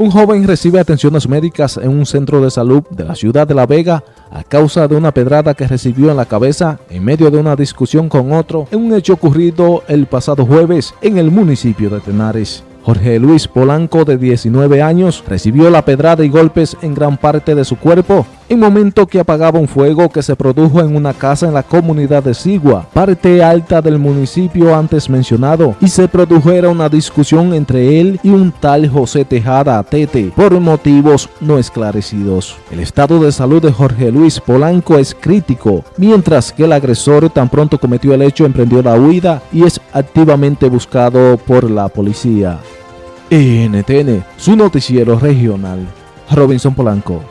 Un joven recibe atenciones médicas en un centro de salud de la ciudad de La Vega a causa de una pedrada que recibió en la cabeza en medio de una discusión con otro en un hecho ocurrido el pasado jueves en el municipio de Tenares. Jorge Luis Polanco, de 19 años, recibió la pedrada y golpes en gran parte de su cuerpo en momento que apagaba un fuego que se produjo en una casa en la comunidad de Sigua, parte alta del municipio antes mencionado, y se produjera una discusión entre él y un tal José Tejada Atete por motivos no esclarecidos. El estado de salud de Jorge Luis Polanco es crítico, mientras que el agresor tan pronto cometió el hecho emprendió la huida y es activamente buscado por la policía. NTN, su noticiero regional. Robinson Polanco.